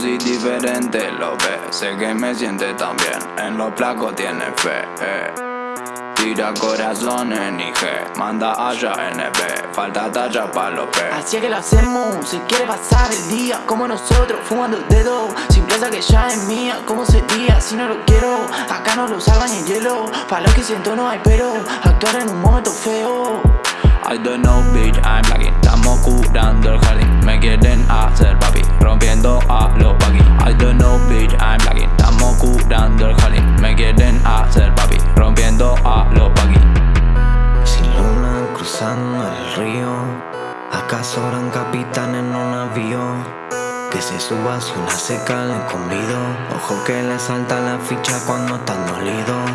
soy diferente, lo ve Sé que me siente tan bien, en los placos tiene fe eh. Tira corazones en IG, manda allá NB Falta talla pa' los P Así es que lo hacemos, se quiere pasar el día Como nosotros, fumando el dedo Sin plaza que ya es mía, ¿cómo sería si no lo quiero? Acá no lo salvan ni hielo Pa' lo que siento no hay pero Actuar en un momento feo I don't know bitch, I'm lagging ¿Acaso gran capitán en un avión? Que se suba una seca le convido. Ojo que le salta la ficha cuando están dolidos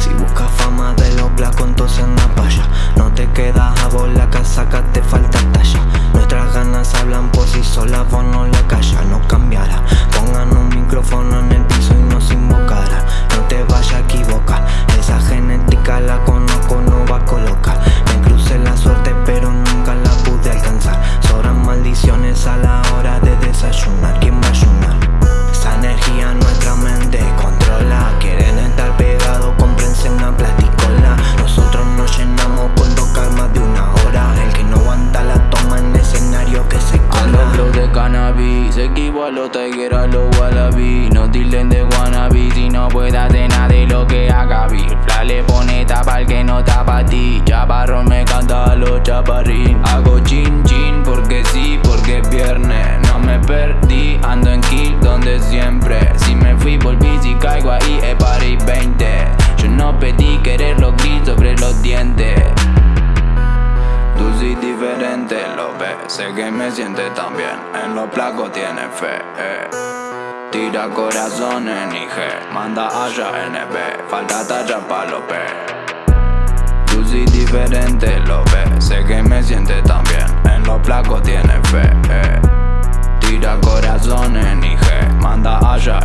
Si busca fama de los placos entonces anda pa' allá. No te quedas a vos la casaca, te falta talla. Nuestras ganas hablan por sí solas, vos no a los tiger, a los wallaby. No tilden de wannabe Si no puede hacer nada de lo que haga Bill Fla le pone tapa al que no tapa a ti. Chaparrón me canta a los chaparrín. Hago chin chin porque sí, porque es viernes. No me perdí, ando en kill donde siempre. Si me fui volví, si caigo ahí es party 20 Yo no pedí querer los gris sobre los dientes lo Sé que me siente tan bien. En los placos tiene fe eh. Tira corazones en IG Manda allá NB Falta talla pa' los Tú sí diferente, lo ves Sé que me siente tan bien. En los placos tiene fe eh. Tira corazones en IG Manda allá